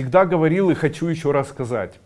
всегда говорил и хочу еще раз сказать.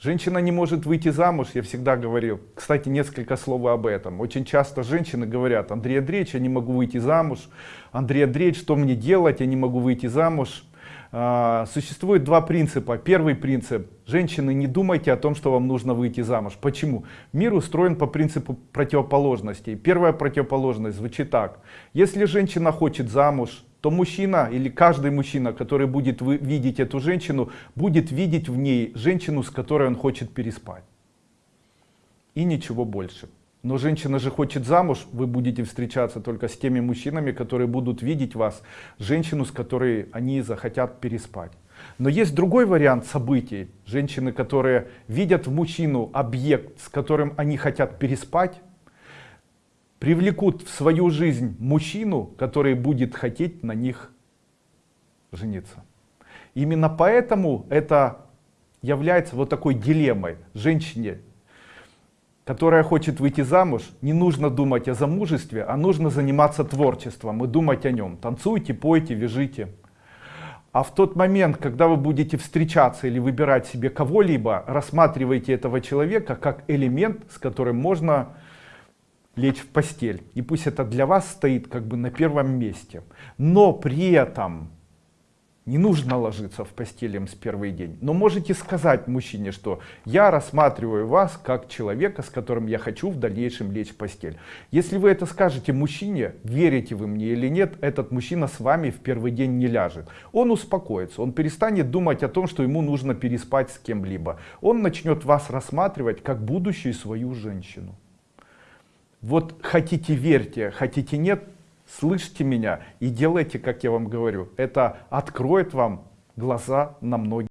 Женщина не может выйти замуж, я всегда говорил. Кстати, несколько слов об этом. Очень часто женщины говорят, Андрей Андреевич, я не могу выйти замуж. Андрей Андреевич, что мне делать, я не могу выйти замуж. А, существует два принципа. Первый принцип. Женщины, не думайте о том, что вам нужно выйти замуж. Почему? Мир устроен по принципу противоположностей. Первая противоположность звучит так. Если женщина хочет замуж, то мужчина или каждый мужчина, который будет видеть эту женщину, будет видеть в ней женщину, с которой он хочет переспать. И ничего больше. Но женщина же хочет замуж, вы будете встречаться только с теми мужчинами, которые будут видеть вас, женщину, с которой они захотят переспать. Но есть другой вариант событий. Женщины, которые видят в мужчину объект, с которым они хотят переспать, привлекут в свою жизнь мужчину, который будет хотеть на них жениться. Именно поэтому это является вот такой дилеммой. Женщине, которая хочет выйти замуж, не нужно думать о замужестве, а нужно заниматься творчеством и думать о нем. Танцуйте, пойте, вяжите. А в тот момент, когда вы будете встречаться или выбирать себе кого-либо, рассматривайте этого человека как элемент, с которым можно лечь в постель. И пусть это для вас стоит как бы на первом месте. Но при этом не нужно ложиться в постель им с первый день. Но можете сказать мужчине, что я рассматриваю вас как человека, с которым я хочу в дальнейшем лечь в постель. Если вы это скажете мужчине, верите вы мне или нет, этот мужчина с вами в первый день не ляжет. Он успокоится, он перестанет думать о том, что ему нужно переспать с кем-либо. Он начнет вас рассматривать как будущую свою женщину. Вот хотите верьте, хотите нет, слышите меня и делайте, как я вам говорю. Это откроет вам глаза на многие.